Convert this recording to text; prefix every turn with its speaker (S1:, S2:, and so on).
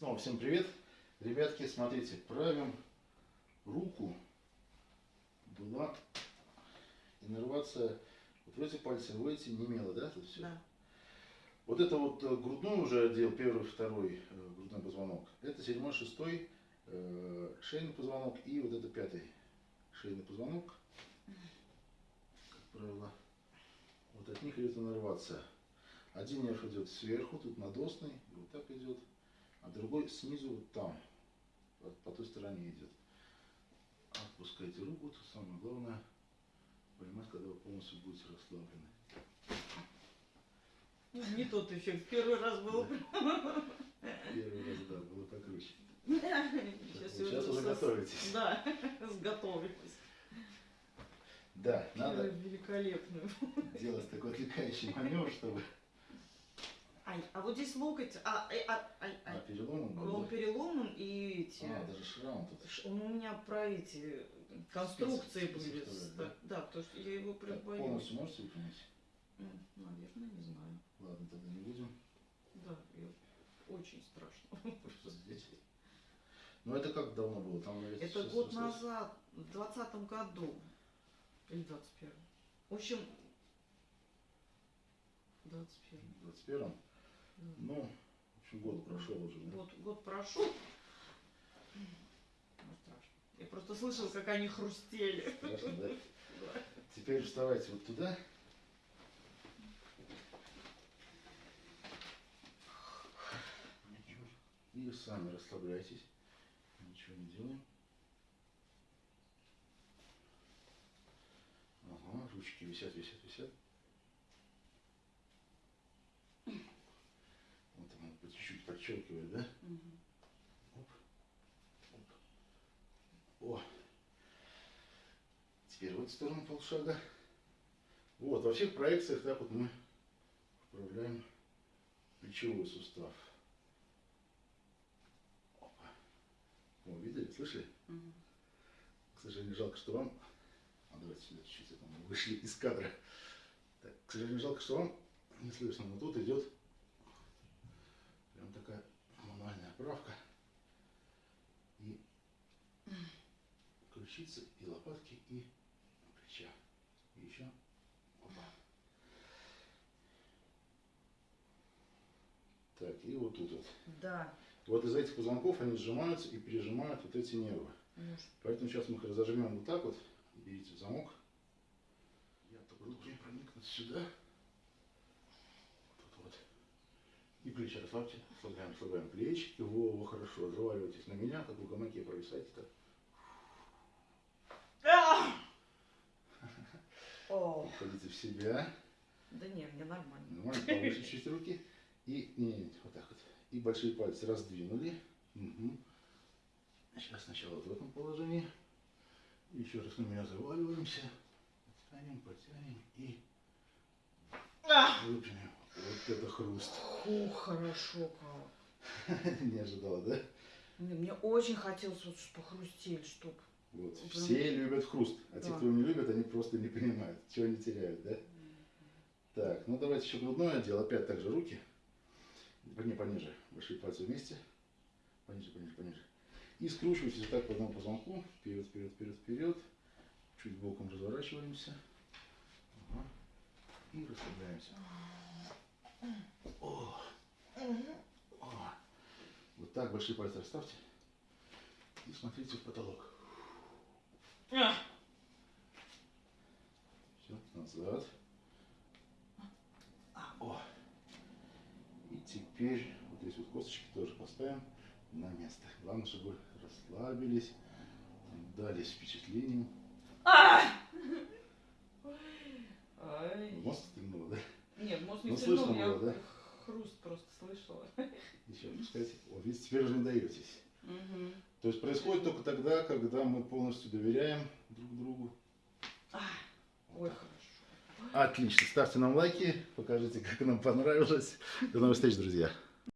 S1: Снова всем привет. Ребятки, смотрите, правим руку. Была иннервация вот в эти пальцы, в эти не имела, да, тут все?
S2: Да.
S1: Вот это вот э, грудной уже отдел, первый, второй э, грудной позвонок. Это седьмой, шестой э, шейный позвонок и вот это пятый шейный позвонок. Как правило, вот от них идет иннервация. Один нерв идет сверху, тут надосный, вот так идет, а другой снизу вот там, по, по той стороне идет. Отпускайте руку, то самое главное понимать, когда вы полностью будете расслаблены.
S2: Ну, Не тот эффект. Первый раз был.
S1: Первый раз, да, было покруче.
S2: Сейчас,
S1: Сейчас уже готовитесь.
S2: Да, сготовилась.
S1: Да, надо
S2: великолепную.
S1: делать такой отвлекающий маневр, чтобы...
S2: Ай, а вот здесь локоть, а, ай, а, ай,
S1: А,
S2: ай.
S1: перелом был,
S2: Он переломан и эти...
S1: А, даже шрам тут.
S2: Он у меня про эти конструкции были. Да,
S1: да?
S2: потому что я его прям боюсь.
S1: полностью можете выпрямить?
S2: М, Наверное, не знаю.
S1: Ладно, тогда не будем.
S2: Да, я- очень страшно.
S1: Здесь. Ну это как давно было? Там, наверное,
S2: Это год назад, в двадцатом году. Или двадцать первом. В общем, двадцать первом.
S1: В 21 Ну, в общем, год прошел уже. да?
S2: Год, год прошел. Ну, страшно. Я просто слышала, как они хрустели.
S1: Страшно, да?
S2: Да.
S1: Теперь вставайте вот туда. И сами расслабляйтесь. Ничего не делаем. Ага, ручки висят, висят, висят. Вот она по чуть-чуть подчеркивает, да?
S2: Мгм.
S1: Оп. Оп. О. Теперь в эту сторону полшага. Вот, во всех проекциях так вот мы вправляем плечевой сустав. Опа. О, видели, слышали?
S2: Мгм.
S1: К сожалению, жалко, что вам... А давайте сюда чуть-чуть, мы вышли из кадра. Так, к сожалению, жалко, что вам не слышно, но тут идет прям такая мануальная правка. И ключицы, и лопатки, и плеча. И еще. Опа. Так, и вот тут вот.
S2: Да.
S1: Вот из этих позвонков они сжимаются и пережимают вот эти нервы.
S2: Может,
S1: Поэтому сейчас мы их разожмем вот так вот. Берите в замок. Я только руки проникнуть сюда. Тут вот. И плечи расслабьте. Расслабляем, расслабляем плечики. Во, хорошо. Заваливайтесь на меня, как в гамаке провисайте так. Входите в себя.
S2: да не, мне нормально.
S1: Нормально, повыше чуть руки. И, не, не, вот так вот. И большие пальцы раздвинули. Мгм. Сейчас сначала в этом положении. Еще раз на меня заваливаемся. Подтянем, подтянем и
S2: А!
S1: выпрямим. Это хруст.
S2: Фу, хорошо как.
S1: Не ожидала, да?
S2: Не, Мне очень хотелось вот похрустеть, чтоб.
S1: Вот.
S2: Прям-
S1: Все любят хруст. А те,
S2: Да.
S1: кто его не любят, они просто не понимают, чего они теряют, да? Так, ну давайте еще грудной отдел. Опять также руки. Не пониже. Большие пальцы вместе. Пониже, пониже, пониже. И скручивайтесь вот так по одному позвонку. Вперед, вперед, вперед, вперед. Чуть боком разворачиваемся. Ага. И расслабляемся. О. О. Вот так большие пальцы расставьте. И смотрите в потолок.
S2: А!
S1: Все, назад. О. И теперь вот здесь вот косточки тоже поставим на место. Главное, чтобы расслабились, дались впечатлением.
S2: А!
S1: Мозг стрельнуло, да?
S2: Нет, может не
S1: Ну, слышно
S2: я
S1: было, да?
S2: хруст просто слышала.
S1: Еще отпускайте. Вот видите, теперь уже не даетесь.
S2: Мгм.
S1: То есть происходит только тогда, когда мы полностью доверяем друг другу.
S2: А, Ой, хорошо.
S1: Отлично. Ставьте нам лайки, покажите, как нам понравилось. До новых встреч, друзья.